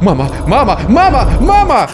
Мама, мама, мама, мама!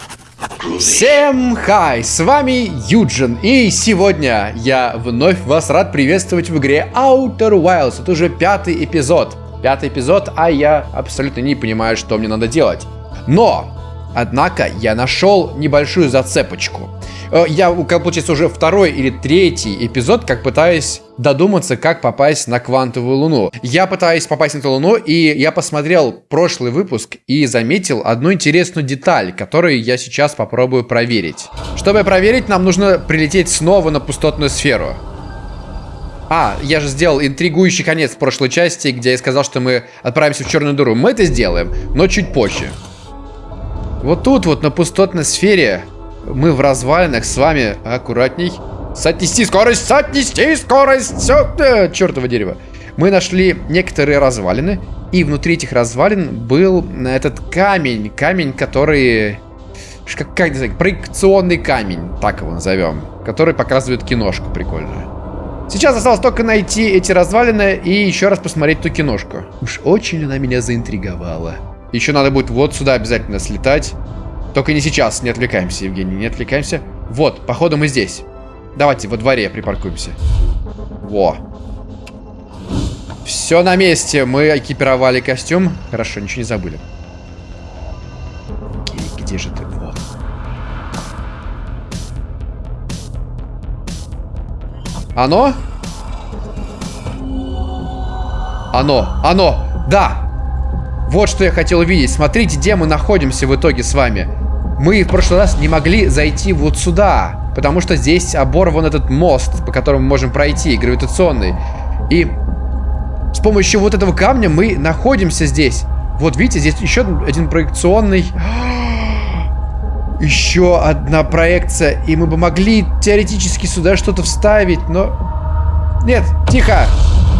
Всем хай, с вами Юджин, и сегодня я вновь вас рад приветствовать в игре Outer Wilds. Это уже пятый эпизод. Пятый эпизод, а я абсолютно не понимаю, что мне надо делать. Но, однако, я нашел небольшую зацепочку. Э, я, получается, уже второй или третий эпизод, как пытаюсь додуматься, как попасть на квантовую луну. Я пытаюсь попасть на эту луну, и я посмотрел прошлый выпуск и заметил одну интересную деталь, которую я сейчас попробую проверить. Чтобы проверить, нам нужно прилететь снова на пустотную сферу. А, я же сделал интригующий конец прошлой части, где я сказал, что мы отправимся в черную дыру. Мы это сделаем, но чуть позже. Вот тут вот на пустотной сфере мы в развалинах с вами аккуратней. Соотнести скорость, соотнести скорость, все, э, чертово дерево. Мы нашли некоторые развалины, и внутри этих развалин был этот камень, камень, который... Как, как не знаю, проекционный камень, так его назовем, который показывает киношку прикольную. Сейчас осталось только найти эти развалины и еще раз посмотреть ту киношку. Уж очень она меня заинтриговала. Еще надо будет вот сюда обязательно слетать. Только не сейчас, не отвлекаемся, Евгений, не отвлекаемся. Вот, походу мы здесь. Давайте во дворе припаркуемся. Во. Все на месте. Мы экипировали костюм. Хорошо, ничего не забыли. Окей, где же ты? Вот. Оно? Оно, оно, да! Вот что я хотел увидеть. Смотрите, где мы находимся в итоге с вами. Мы в прошлый раз не могли зайти вот сюда, потому что здесь оборван этот мост, по которому мы можем пройти, гравитационный. И с помощью вот этого камня мы находимся здесь. Вот видите, здесь еще один проекционный... Еще одна проекция, и мы бы могли теоретически сюда что-то вставить, но... Нет, тихо!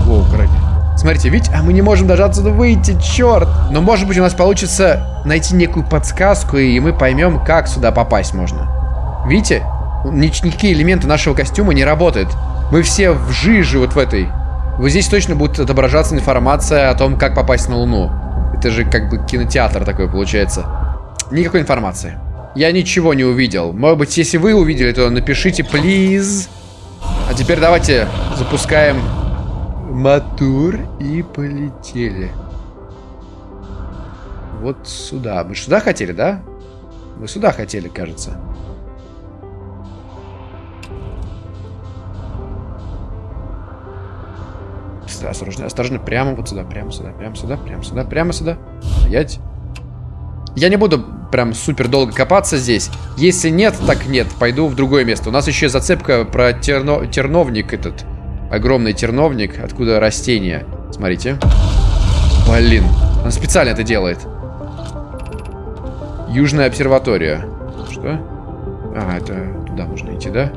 Воу, короче. Смотрите, видите, а мы не можем даже отсюда выйти, черт. Но может быть у нас получится найти некую подсказку, и мы поймем, как сюда попасть можно. Видите? Никакие элементы нашего костюма не работают. Мы все в жиже вот в этой. Вот здесь точно будет отображаться информация о том, как попасть на Луну. Это же как бы кинотеатр такой получается. Никакой информации. Я ничего не увидел. Может быть, если вы увидели, то напишите, please. А теперь давайте запускаем мотор и полетели. Вот сюда. Вы сюда хотели, да? Вы сюда хотели, кажется. Осторожно, осторожно, прямо вот сюда, прямо сюда, прямо сюда, прямо сюда, прямо сюда. Стоять. Я не буду прям супер долго копаться здесь. Если нет, так нет. Пойду в другое место. У нас еще зацепка про терно... терновник этот. Огромный терновник, откуда растения. Смотрите. Блин, он специально это делает. Южная обсерватория. Что? А, это туда можно идти, да?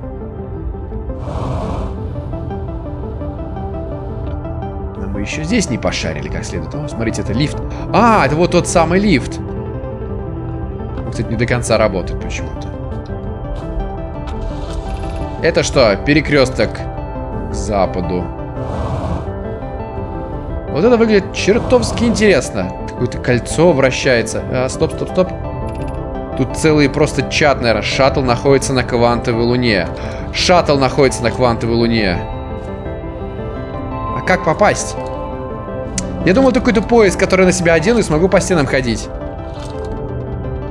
Но мы еще здесь не пошарили как следует. О, смотрите, это лифт. А, это вот тот самый лифт. Он, кстати, не до конца работает почему-то. Это что, перекресток западу. Вот это выглядит чертовски интересно. Какое-то кольцо вращается. А, стоп, стоп, стоп. Тут целый просто чат, наверное. Шаттл находится на квантовой луне. Шаттл находится на квантовой луне. А как попасть? Я думал, это какой-то поезд, который на себя одену и смогу по стенам ходить.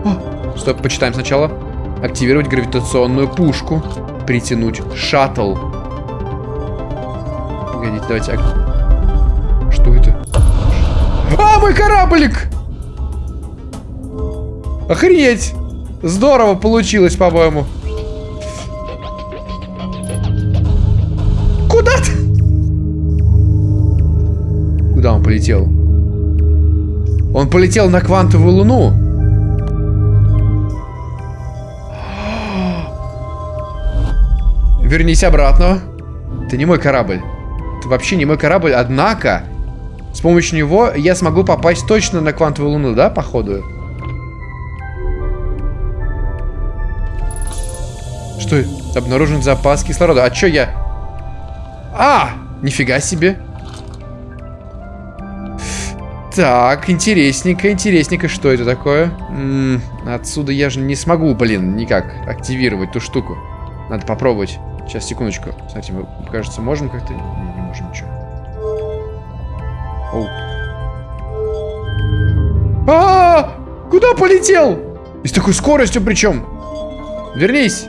О, стоп, почитаем сначала. Активировать гравитационную пушку. Притянуть шаттл. Погодите, давайте... Что это? А, мой кораблик! Охренеть! Здорово получилось, по-моему. Куда ты? Куда он полетел? Он полетел на квантовую луну. Вернись обратно. Это не мой корабль. Вообще не мой корабль, однако... С помощью него я смогу попасть точно на квантовую луну, да, походу? Что? Обнаружен запас кислорода. А чё я... А! Нифига себе. Так, интересненько, интересненько, что это такое? М -м, отсюда я же не смогу, блин, никак активировать ту штуку. Надо попробовать. Сейчас, секундочку. Кстати, мы, кажется, можем как-то... Не, не можем ничего. Оу. А, -а, а Куда полетел? И с такой скоростью причем. Вернись.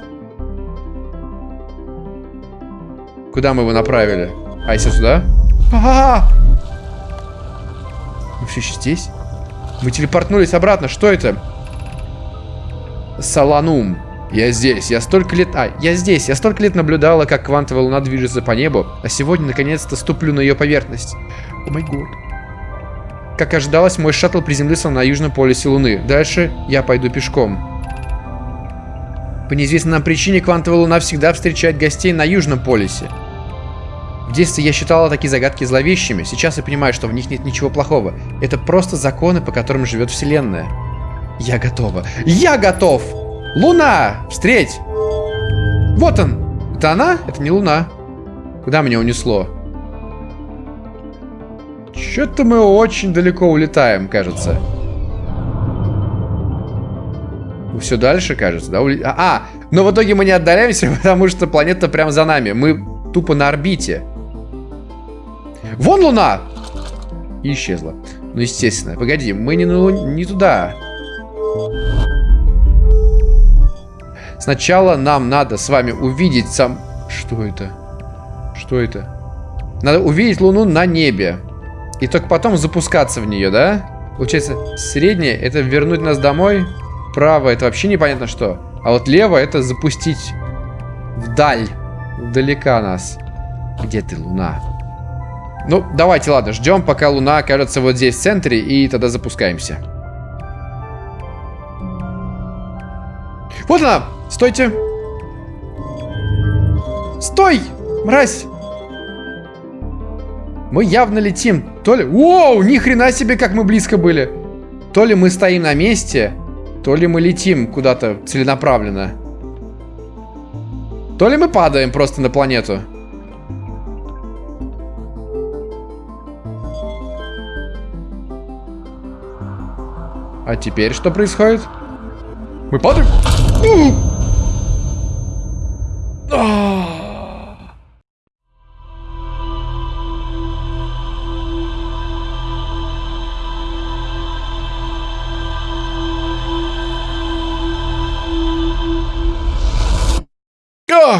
Куда мы его направили? А, если сюда? А -а -а! Мы все еще здесь? Мы телепортнулись обратно. Что это? Саланум. Я здесь. Я столько лет... А, я здесь. Я столько лет наблюдала, как квантовая луна движется по небу, а сегодня, наконец-то, ступлю на ее поверхность. О май год. Как ожидалось, мой шаттл приземлился на южном полюсе Луны. Дальше я пойду пешком. По неизвестной нам причине квантовая луна всегда встречает гостей на южном полюсе. В детстве я считала такие загадки зловещими, сейчас я понимаю, что в них нет ничего плохого. Это просто законы, по которым живет Вселенная. Я готова. Я готов! Луна! Встреть! Вот он! Это она? Это не Луна. Куда меня унесло? Что-то мы очень далеко улетаем, кажется. Все дальше, кажется, да? А, а, но в итоге мы не отдаляемся, потому что планета прямо за нами. Мы тупо на орбите. Вон Луна! И исчезла. Ну, естественно. Погоди, мы не, на не туда. Сначала нам надо с вами увидеть сам... Что это? Что это? Надо увидеть Луну на небе. И только потом запускаться в нее, да? Получается, среднее это вернуть нас домой. Право это вообще непонятно что. А вот лево это запустить вдаль. Далека нас. Где ты, Луна? Ну, давайте, ладно, ждем, пока Луна окажется вот здесь в центре, и тогда запускаемся. Вот она! Стойте! Стой! Мразь! Мы явно летим. То ли... Воу, ни хрена себе, как мы близко были. То ли мы стоим на месте, то ли мы летим куда-то целенаправленно. То ли мы падаем просто на планету. А теперь что происходит? Мы падаем? О,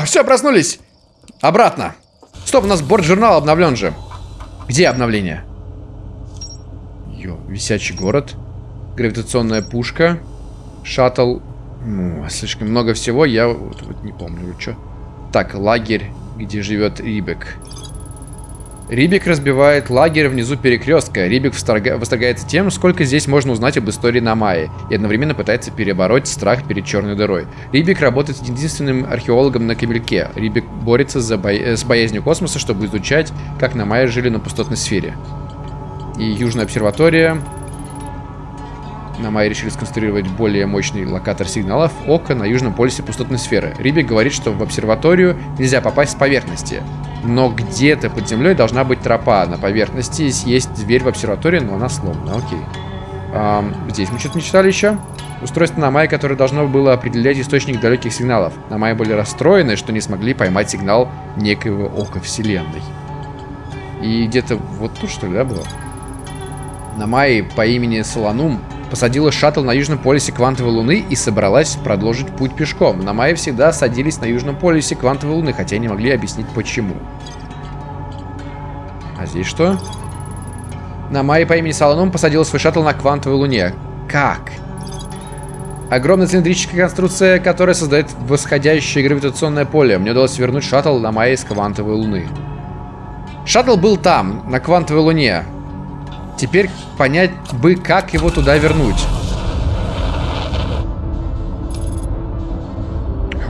все, проснулись. Обратно. Стоп, у нас борт-журнал обновлен же. Где обновление? Йо, висячий город. Гравитационная пушка. Шаттл. Ну, слишком много всего, я вот, вот не помню, что. Так, лагерь, где живет Рибек. Рибик разбивает лагерь внизу перекрестка. Рибик восторгается тем, сколько здесь можно узнать об истории Намаи, и одновременно пытается перебороть страх перед черной дырой. Рибик работает единственным археологом на Камельке. Рибик борется за бо... с боязнью космоса, чтобы изучать, как Намаи жили на пустотной сфере. И Южная обсерватория на Майе решили сконструировать более мощный локатор сигналов Ока на южном полюсе пустотной сферы. Рибик говорит, что в обсерваторию нельзя попасть с поверхности. Но где-то под землей должна быть тропа. На поверхности есть дверь в обсерваторию, но она сломана. Окей. А, здесь мы что-то не читали еще. Устройство на Майе, которое должно было определять источник далеких сигналов. На Майе были расстроены, что не смогли поймать сигнал некоего ока вселенной. И где-то вот тут, что ли, да, было? На Майе по имени Соланум посадила шаттл на южном полюсе квантовой луны и собралась продолжить путь пешком. На Майе всегда садились на южном полюсе квантовой луны, хотя не могли объяснить почему. А здесь что? На Майе по имени Саланом посадила свой шаттл на квантовой луне. Как? Огромная цилиндрическая конструкция, которая создает восходящее гравитационное поле. Мне удалось вернуть шаттл на Майе с квантовой луны. Шаттл был там, на квантовой луне. Теперь понять бы, как его туда вернуть.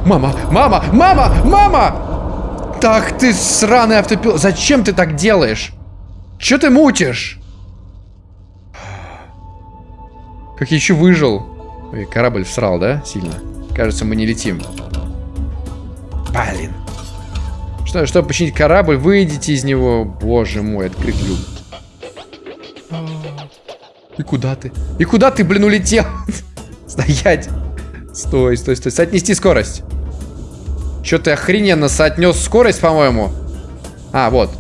Мама, мама, мама, мама! Так ты сраный автопилот. Зачем ты так делаешь? Че ты мутишь? Как я еще выжил. Ой, корабль всрал, да? Сильно. Кажется, мы не летим. Блин. Что, чтобы починить корабль, выйдите из него. Боже мой, открыть люк. И куда ты? И куда ты, блин, улетел? Стоять. Стой, стой, стой. Соотнести скорость. Что ты охрененно соотнес скорость, по-моему. А, вот.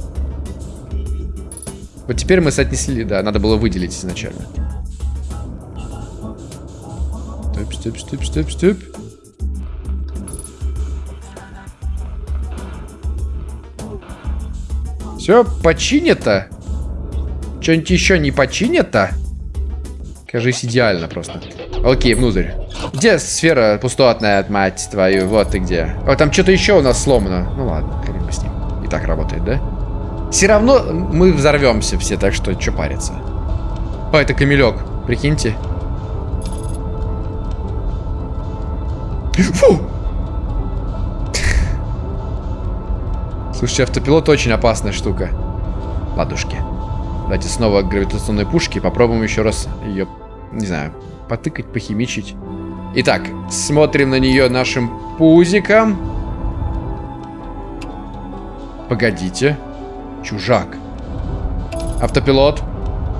Вот теперь мы соотнесли, да, надо было выделить изначально. Стоп, стоп, стоп, стоп, стоп. Все починято. Что-нибудь еще не починято? Кажись, идеально просто. Окей, внутрь. Где сфера пустотная, мать твою? Вот ты где. О, там что-то еще у нас сломано. Ну ладно, хрен бы с ним. И так работает, да? Все равно мы взорвемся все, так что что париться. О, это камелек. Прикиньте. Фу! Слушайте, автопилот очень опасная штука. Ладушки. Давайте снова к гравитационной пушке. Попробуем еще раз ее, не знаю, потыкать, похимичить. Итак, смотрим на нее нашим пузиком. Погодите. Чужак. Автопилот.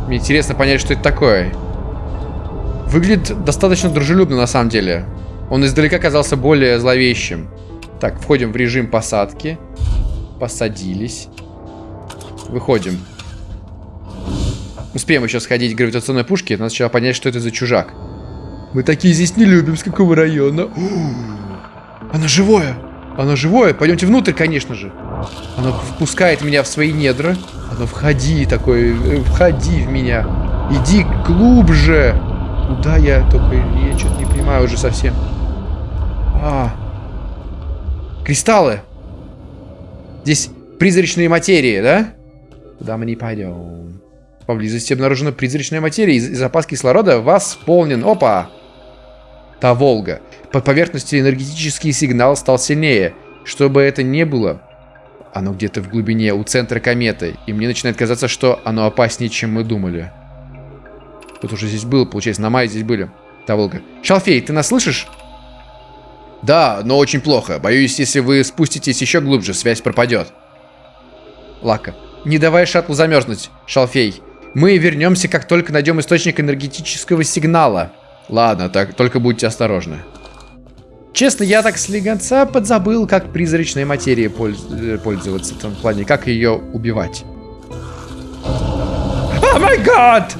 Мне интересно понять, что это такое. Выглядит достаточно дружелюбно на самом деле. Он издалека казался более зловещим. Так, входим в режим посадки. Посадились. Выходим. Успеем еще сходить к гравитационной пушке. Надо сначала понять, что это за чужак. Мы такие здесь не любим. С какого района? Оно живое. Оно живое. Пойдемте внутрь, конечно же. Оно впускает меня в свои недра. Оно входи такой, э, входи в меня. Иди глубже. Куда я только, я что-то не понимаю уже совсем. А, кристаллы. Здесь призрачные материи, да? Куда мы не пойдем? Поблизости обнаружена призрачная материя. И запас кислорода восполнен. Опа! Та Волга. Под поверхностью энергетический сигнал стал сильнее. Что бы это ни было, оно где-то в глубине, у центра кометы. И мне начинает казаться, что оно опаснее, чем мы думали. Тут уже здесь было, получается, на мае здесь были. Та Волга. Шалфей, ты нас слышишь? Да, но очень плохо. Боюсь, если вы спуститесь еще глубже, связь пропадет. Лака. Не давай шаттлу замерзнуть, Шалфей. Мы вернемся, как только найдем источник энергетического сигнала. Ладно, так, только будьте осторожны. Честно, я так слегонца подзабыл, как призрачной материей польз э, пользоваться в том плане, как ее убивать. О май гад!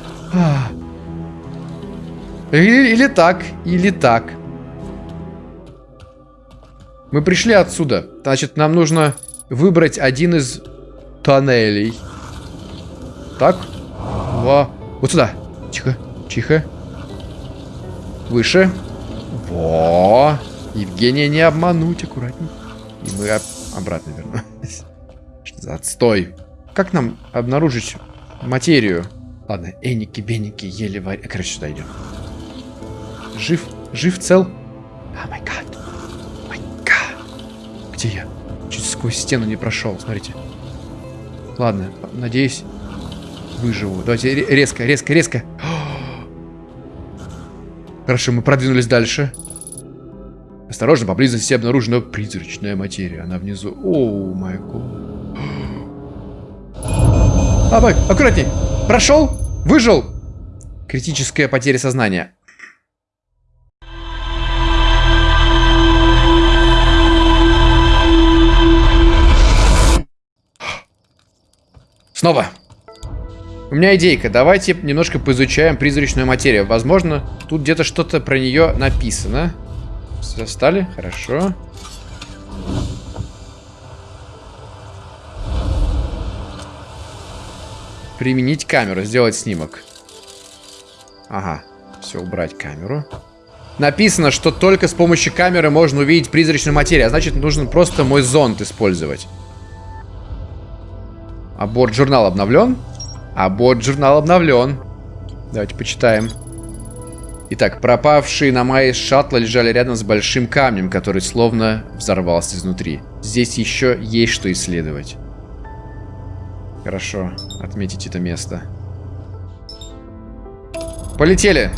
Или, или так, или так. Мы пришли отсюда. Значит, нам нужно выбрать один из тоннелей. Так. Во. Вот сюда. Тихо, тихо. Выше. Во. Евгения не обмануть, аккуратней. И мы об обратно вернулись. Что за отстой? Как нам обнаружить материю? Ладно, эники, беники, еле варь... Короче, сюда идем. Жив? Жив, цел? О май гад. Май гад. Где я? Чуть сквозь стену не прошел, смотрите. Ладно, надеюсь, выживу. Давайте резко, резко, резко. Хорошо, мы продвинулись дальше. Осторожно, поблизости обнаружена призрачная материя. Она внизу. О, май. Абай, аккуратней. Прошел? Выжил? Критическая потеря сознания. Снова. У меня идейка. Давайте немножко поизучаем призрачную материю. Возможно, тут где-то что-то про нее написано. Встали? Хорошо. Применить камеру, сделать снимок. Ага, все, убрать камеру. Написано, что только с помощью камеры можно увидеть призрачную материю, а значит, нужно просто мой зонт использовать. А борт журнал обновлен? А борт журнал обновлен. Давайте почитаем. Итак, пропавшие на мае шаттла лежали рядом с большим камнем, который словно взорвался изнутри. Здесь еще есть что исследовать. Хорошо, отметить это место. Полетели!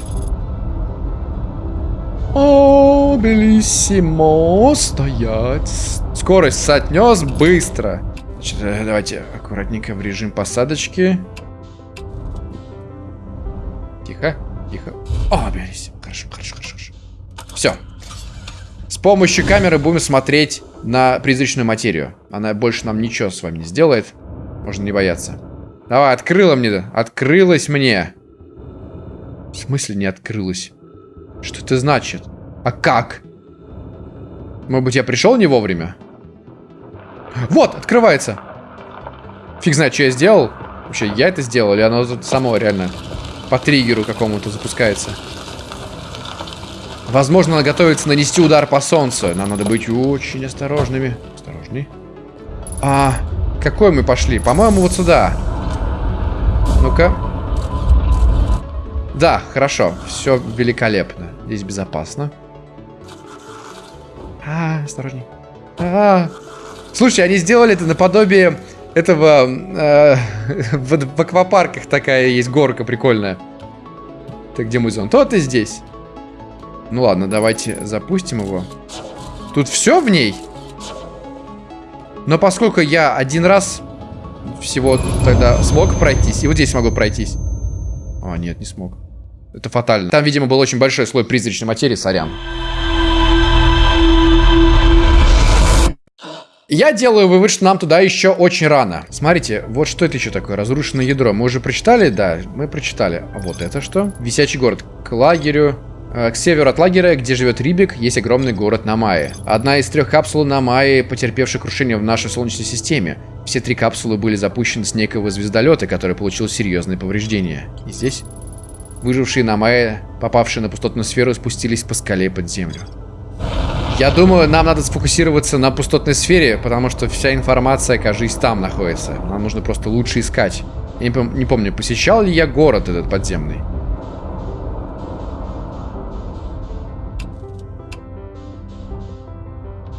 О, белиссимо, стоять. Скорость соотнес быстро. Значит, э, давайте аккуратненько в режим посадочки. О, берись. Хорошо, хорошо, хорошо, хорошо. Все. С помощью камеры будем смотреть на призрачную материю. Она больше нам ничего с вами не сделает. Можно не бояться. Давай, открыла мне. Открылась мне. В смысле не открылась? Что это значит? А как? Может быть, я пришел не вовремя? Вот, открывается. Фиг знает, что я сделал. Вообще, я это сделал, или оно само реально по триггеру какому-то запускается. Возможно, она готовится нанести удар по солнцу. Нам надо быть очень осторожными. Осторожней. А, какой мы пошли? По-моему, вот сюда. Ну-ка. Да, хорошо. Все великолепно. Здесь безопасно. А, осторожней. А, -а, -а. Слушай, они сделали это наподобие этого... Э, в, в аквапарках такая есть горка прикольная. Так, где мой зонт? Вот и здесь. Ну ладно, давайте запустим его. Тут все в ней? Но поскольку я один раз всего тогда смог пройтись, и вот здесь могу пройтись. А, нет, не смог. Это фатально. Там, видимо, был очень большой слой призрачной материи, сорян. Я делаю вывод, что нам туда еще очень рано. Смотрите, вот что это еще такое, разрушенное ядро. Мы уже прочитали? Да, мы прочитали. А вот это что? Висячий город. К лагерю. Э, к северу от лагеря, где живет Рибик, есть огромный город Намайи. Одна из трех капсул Намайи, потерпевшая крушение в нашей Солнечной системе. Все три капсулы были запущены с некого звездолета, который получил серьезные повреждения. И здесь? Выжившие Намайи, попавшие на пустотную сферу, спустились по скале под землю. Я думаю, нам надо сфокусироваться на пустотной сфере, потому что вся информация, кажется, там находится. Нам нужно просто лучше искать. Я не, пом не помню, посещал ли я город этот подземный.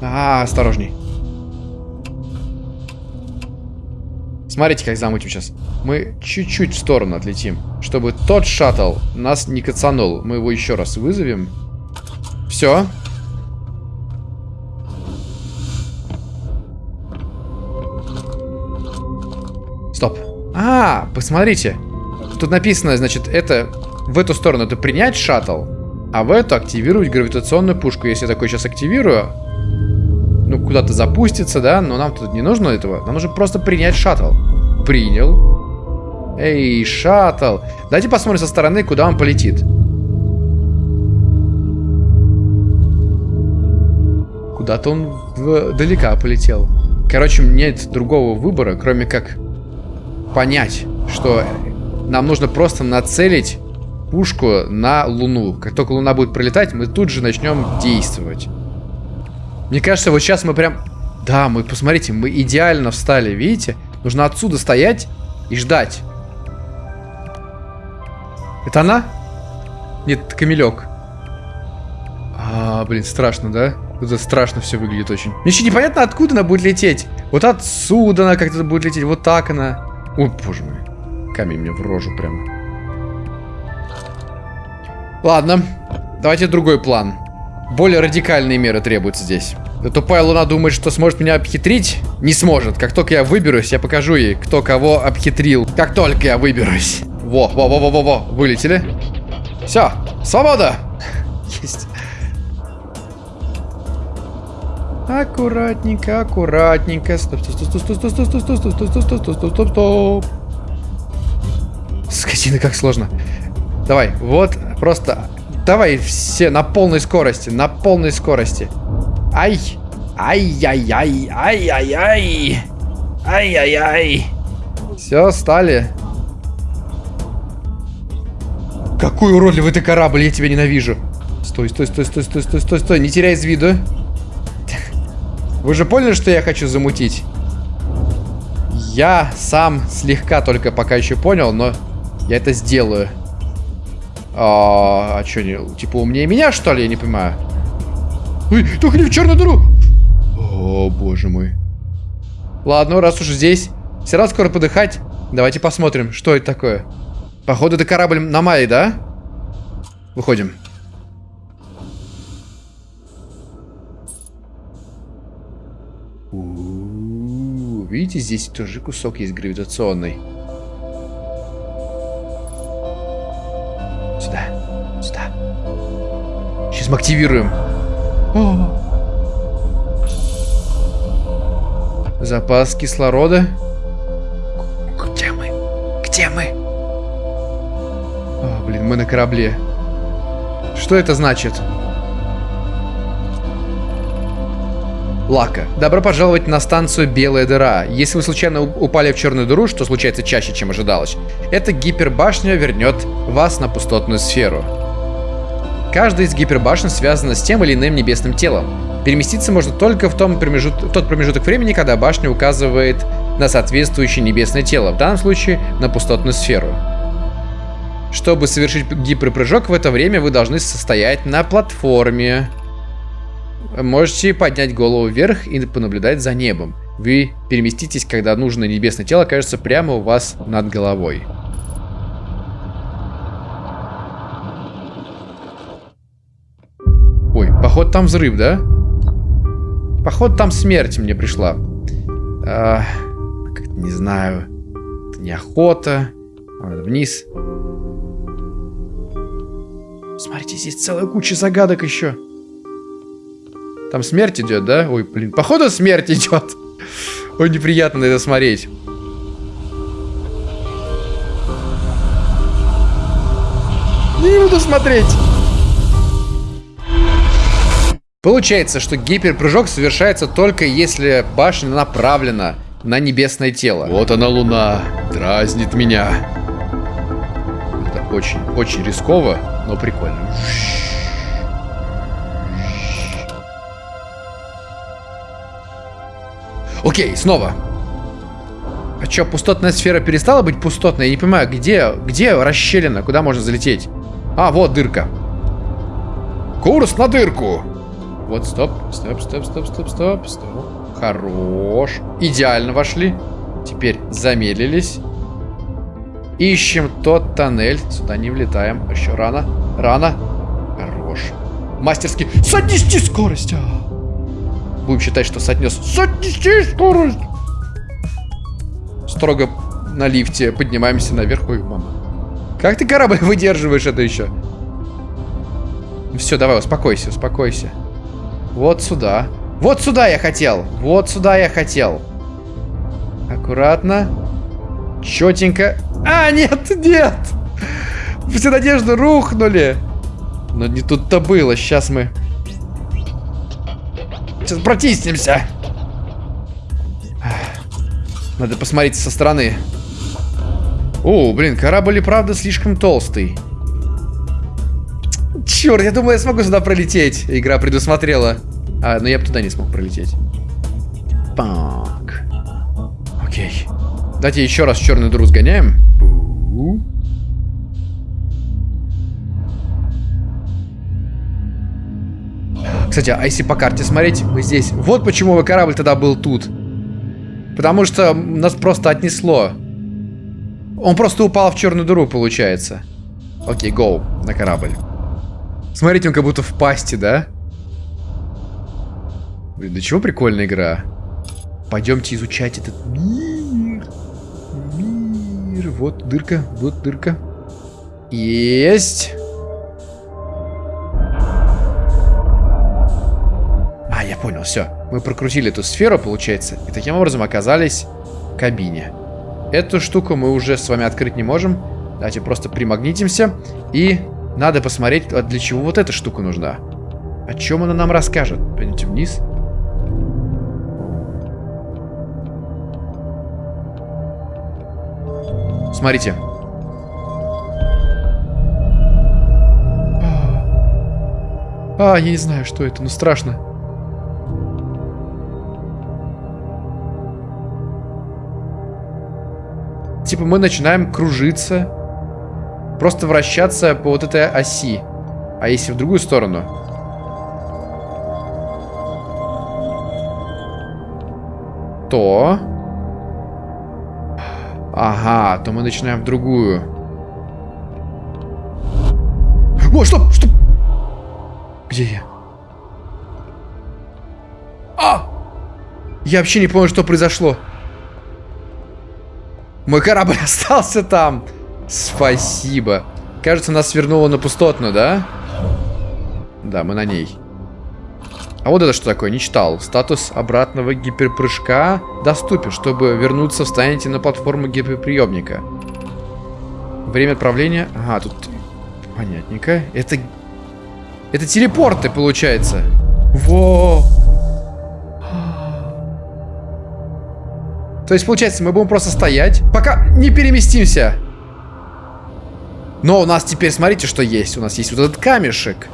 А, осторожней. Смотрите, как замутим сейчас. Мы чуть-чуть в сторону отлетим, чтобы тот шаттл нас не кацанул. Мы его еще раз вызовем. Все. Стоп. А, посмотрите. Тут написано, значит, это в эту сторону это принять шаттл, а в эту активировать гравитационную пушку. Если я такой сейчас активирую, ну, куда-то запустится, да, но нам тут не нужно этого. Нам нужно просто принять шаттл. Принял. Эй, шаттл. Давайте посмотрим со стороны, куда он полетит. Куда-то он вдалека полетел. Короче, нет другого выбора, кроме как понять, что нам нужно просто нацелить пушку на Луну. Как только Луна будет пролетать, мы тут же начнем действовать. Мне кажется, вот сейчас мы прям... Да, мы, посмотрите, мы идеально встали, видите? Нужно отсюда стоять и ждать. Это она? Нет, это камелек. А, блин, страшно, да? Это страшно все выглядит очень. Мне еще непонятно, откуда она будет лететь. Вот отсюда она как-то будет лететь, вот так она. Ой, боже мой. Камень мне в рожу прям. Ладно, давайте другой план. Более радикальные меры требуются здесь. Тупая луна думает, что сможет меня обхитрить? Не сможет. Как только я выберусь, я покажу ей, кто кого обхитрил. Как только я выберусь. Во, во, во, во, во, во. Вылетели. Все, свобода. Есть. Аккуратненько, аккуратненько. Стоп, стоп, стоп, стоп, стоп, стоп, стоп, стоп, стоп, стоп, стоп, стоп, стоп, стоп, стоп. Скотина, как сложно. Давай, вот, просто Давай все на полной скорости, на полной скорости. Ай! Ай-яй-яй! Ай-яй-яй! Ай-яй-яй! Все, стали. Какой уродливый ты корабль, я тебя ненавижу. Стой, стой, стой, стой, стой, стой, стой, стой, не теряй из виду. Вы же поняли, что я хочу замутить? Я сам слегка только пока еще понял, но я это сделаю. А, а что, не, типа умнее меня, что ли? Я не понимаю. Ой, только не в черную дыру! О, боже мой. Ладно, раз уж здесь, все равно скоро подыхать. Давайте посмотрим, что это такое. Походу, это корабль на Майе, да? Выходим. Видите, здесь тоже кусок есть гравитационный. Сюда. Сюда. Сейчас мы активируем. О. Запас кислорода. Где мы? Где мы? О, блин, мы на корабле. Что это значит? Лака. Добро пожаловать на станцию Белая дыра. Если вы случайно упали в черную дыру, что случается чаще, чем ожидалось, эта гипербашня вернет вас на пустотную сферу. Каждая из гипербашен связана с тем или иным небесным телом. Переместиться можно только в, том промежут... в тот промежуток времени, когда башня указывает на соответствующее небесное тело, в данном случае на пустотную сферу. Чтобы совершить гиперпрыжок в это время, вы должны состоять на платформе. Можете поднять голову вверх и понаблюдать за небом. Вы переместитесь, когда нужное небесное тело окажется прямо у вас над головой. Ой, походу там взрыв, да? Походу, там смерть мне пришла. А, не знаю. Это неохота. Надо вниз. Смотрите, здесь целая куча загадок еще. Там смерть идет, да? Ой, блин, походу смерть идет. Ой, неприятно на это смотреть. Не буду смотреть. Получается, что гиперпрыжок совершается только если башня направлена на небесное тело. Вот она луна, дразнит меня. Это очень, очень рисково, но прикольно. Окей, снова. А что, пустотная сфера перестала быть пустотной? Я не понимаю, где, где расщелина? Куда можно залететь? А, вот дырка. Курс на дырку. Вот, стоп, стоп, стоп, стоп, стоп, стоп, стоп. Хорош. Идеально вошли. Теперь замедлились. Ищем тот тоннель. Сюда не влетаем. Еще рано. Рано. Хорош. Мастерски. Сотнести скорость. А. Будем считать, что сотнес. Сотнести скорость. Строго на лифте поднимаемся наверх. Ой, мама. Как ты корабль выдерживаешь это еще? Все, давай, успокойся, успокойся. Вот сюда. Вот сюда я хотел. Вот сюда я хотел. Аккуратно. Четенько. А, нет, нет. Все надежды рухнули. Но не тут-то было. Сейчас мы... Сейчас протиснемся. Надо посмотреть со стороны. О, блин, корабль и правда слишком толстый. Черт, я думаю, я смогу сюда пролететь. Игра предусмотрела. А, но я бы туда не смог пролететь. Пак. Окей. Давайте еще раз черную дыру сгоняем. Кстати, а если по карте смотреть, мы здесь... Вот почему мой корабль тогда был тут. Потому что нас просто отнесло. Он просто упал в черную дыру, получается. Окей, гоу на корабль. Смотрите, он как будто в пасти, да? Блин, да чего прикольная игра? Пойдемте изучать этот мир. Мир. Вот дырка, вот дырка. Есть. А, понял, все. Мы прокрутили эту сферу, получается, и таким образом оказались в кабине. Эту штуку мы уже с вами открыть не можем. Давайте просто примагнитимся и надо посмотреть, для чего вот эта штука нужна. О чем она нам расскажет? Пойдемте вниз. Смотрите. А, я не знаю, что это, но страшно. Типа мы начинаем кружиться просто вращаться по вот этой оси. А если в другую сторону? То... Ага, то мы начинаем в другую. О, стоп, стоп! Где я? А! Я вообще не понял, что произошло. Мой корабль остался там. Спасибо. Кажется, нас свернуло на пустотную, да? Да, мы на ней. А вот это что такое? Не читал. Статус обратного гиперпрыжка доступен. Чтобы вернуться, встанете на платформу гиперприемника. Время отправления... Ага, тут... Понятненько. Это... Это телепорты, получается. Во! То есть, получается, мы будем просто стоять, пока не переместимся. Но у нас теперь, смотрите, что есть. У нас есть вот этот камешек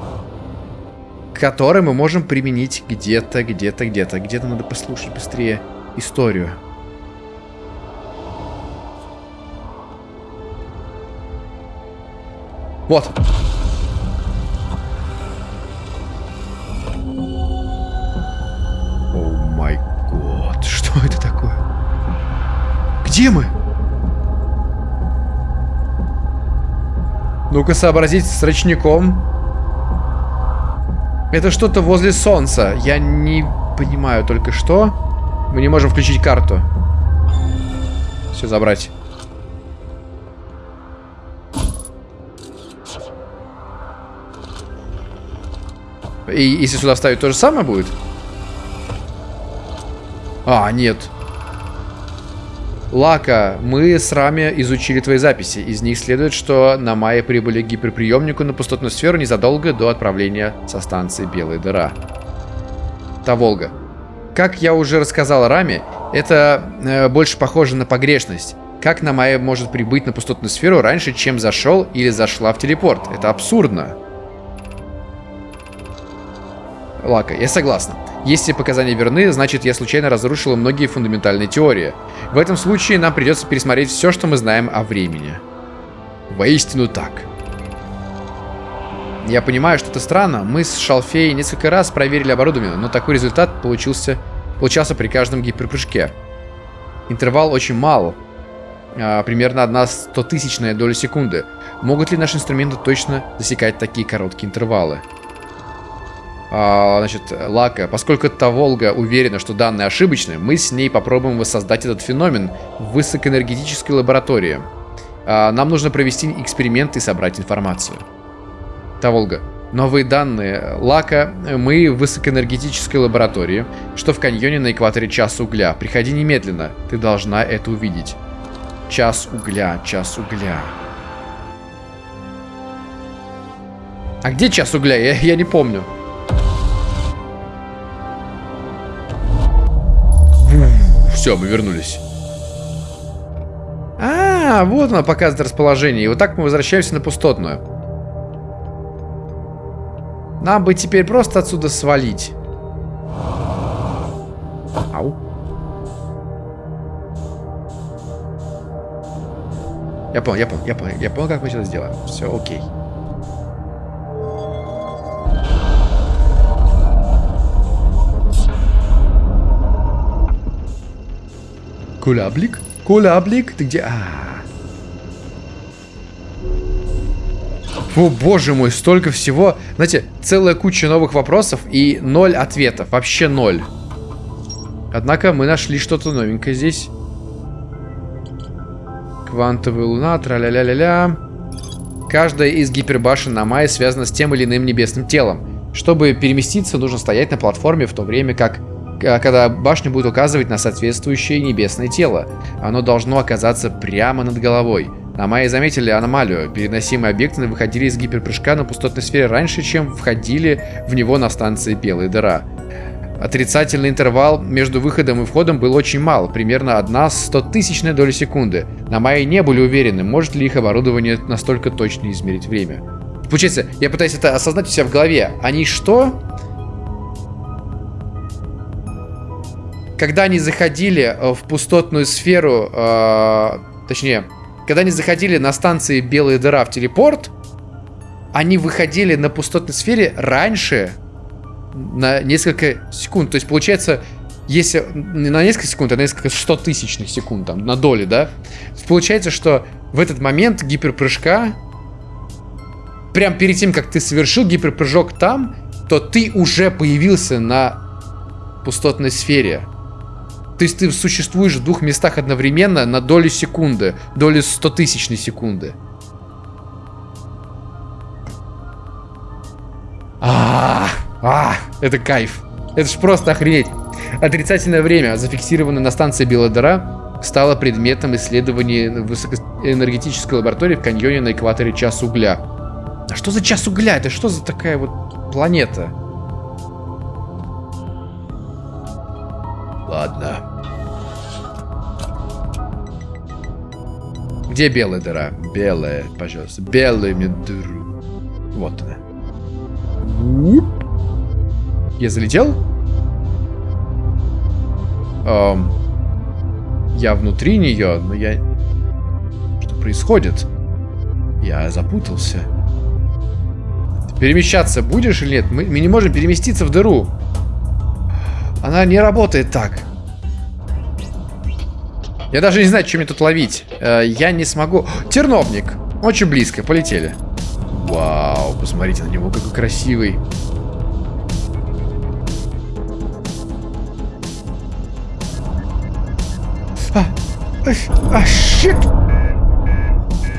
который мы можем применить где-то, где-то, где-то. Где-то надо послушать быстрее историю. Вот. Где мы? Ну-ка сообразить с рачником. Это что-то возле солнца. Я не понимаю только что. Мы не можем включить карту. Все забрать. И если сюда вставить, то же самое будет? А, нет. Лака, мы с Рами изучили твои записи. Из них следует, что на Майе прибыли к гиперприемнику на пустотную сферу незадолго до отправления со станции Белая дыра. Та Волга. Как я уже рассказал Раме, это э, больше похоже на погрешность. Как на Майе может прибыть на пустотную сферу раньше, чем зашел или зашла в телепорт? Это абсурдно. Лака, я согласна. Если показания верны, значит я случайно разрушила многие фундаментальные теории. В этом случае нам придется пересмотреть все, что мы знаем о времени. Воистину так. Я понимаю, что это странно. Мы с Шалфей несколько раз проверили оборудование, но такой результат получился, получался при каждом гиперпрыжке. Интервал очень мал. А, примерно одна стотысячная доля секунды. Могут ли наши инструменты точно засекать такие короткие интервалы? А, значит, Лака, поскольку та Волга уверена, что данные ошибочны, мы с ней попробуем воссоздать этот феномен в высокоэнергетической лаборатории. А, нам нужно провести эксперимент и собрать информацию. Та Волга. Новые данные. Лака, мы в высокоэнергетической лаборатории, что в каньоне на экваторе час угля. Приходи немедленно, ты должна это увидеть. Час угля, час угля. А где час угля? Я, я не помню. Все, мы вернулись. А, вот она показывает расположение. И вот так мы возвращаемся на пустотную. Нам бы теперь просто отсюда свалить. Ау. Я понял, я понял, я понял, я понял, как мы сейчас сделаем. Все, окей. Куляблик? Куляблик? Ты где? А -а -а. О, боже мой, столько всего. Знаете, целая куча новых вопросов и ноль ответов. Вообще ноль. Однако мы нашли что-то новенькое здесь. Квантовая луна, тра-ля-ля-ля-ля. Каждая из гипербашен на Майе связана с тем или иным небесным телом. Чтобы переместиться, нужно стоять на платформе, в то время как когда башня будет указывать на соответствующее небесное тело. Оно должно оказаться прямо над головой. На Майе заметили аномалию. Переносимые объекты выходили из гиперпрыжка на пустотной сфере раньше, чем входили в него на станции Белая дыра. Отрицательный интервал между выходом и входом был очень мал, примерно одна стотысячная доля секунды. На Майе не были уверены, может ли их оборудование настолько точно измерить время. Получается, я пытаюсь это осознать у себя в голове. Они что? Когда они заходили э, в пустотную сферу, э, точнее, когда они заходили на станции Белая дыра в телепорт, они выходили на пустотной сфере раньше на несколько секунд. То есть, получается, если не на несколько секунд, а на несколько сто тысячных секунд, там, на доли, да? Получается, что в этот момент гиперпрыжка, прям перед тем, как ты совершил гиперпрыжок там, то ты уже появился на пустотной сфере. То есть ты существуешь в двух местах одновременно на долю секунды, долю стотысячной секунды. А, -а, это кайф. Это ж просто охренеть. Отрицательное время, зафиксированное на станции Белая стало предметом исследований высокоэнергетической лаборатории в каньоне на экваторе Час угля. А что за Час угля? Это что за такая вот планета? Ладно. Где белая дыра? Белая, пожалуйста. Белую мне дыру. Вот она. Я залетел? Эм, я внутри нее, но я... Что происходит? Я запутался. перемещаться будешь или нет? Мы, мы не можем переместиться в дыру. Она не работает так. Я даже не знаю, что мне тут ловить. Э, я не смогу... Терновник. Очень близко. Полетели. Вау, посмотрите на него, какой красивый. А, а, щит!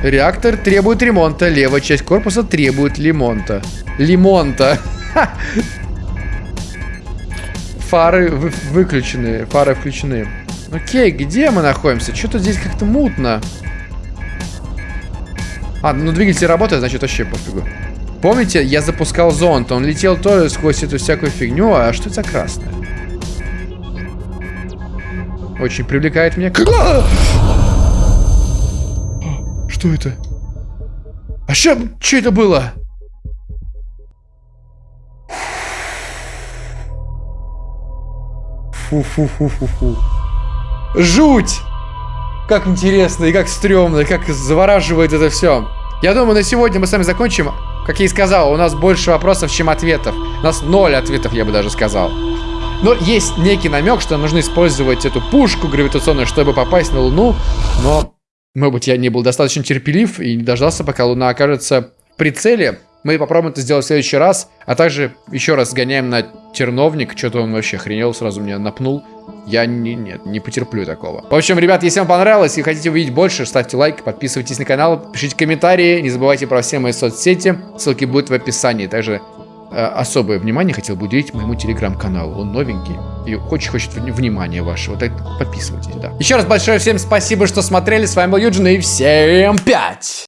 Реактор требует ремонта. Левая часть корпуса требует лимонта. Лимонта. Фары вы выключены. Фары включены. Окей, где мы находимся? Что-то здесь как-то мутно. А, ну двигатель работает, значит вообще пофигу. Помните, я запускал зонт, он летел тоже сквозь эту всякую фигню, а что это за красное? Очень привлекает меня. А! Что это? А что, что это было? Фу-фу-фу-фу-фу. Жуть! Как интересно и как стрёмно, и как завораживает это все. Я думаю, на сегодня мы с вами закончим. Как я и сказал, у нас больше вопросов, чем ответов. У нас ноль ответов, я бы даже сказал. Но есть некий намек, что нужно использовать эту пушку гравитационную, чтобы попасть на Луну. Но, может быть, я не был достаточно терпелив и не дождался, пока Луна окажется в прицеле. Мы попробуем это сделать в следующий раз. А также еще раз сгоняем на терновник. Что-то он вообще охренел, сразу меня напнул. Я не, нет, не потерплю такого. В общем, ребят, если вам понравилось и хотите увидеть больше, ставьте лайк, подписывайтесь на канал, пишите комментарии. Не забывайте про все мои соцсети. Ссылки будут в описании. Также э, особое внимание хотел бы уделить моему телеграм-каналу. Он новенький и очень хочет внимания вашего. Так подписывайтесь, да. Еще раз большое всем спасибо, что смотрели. С вами был Юджин и всем пять!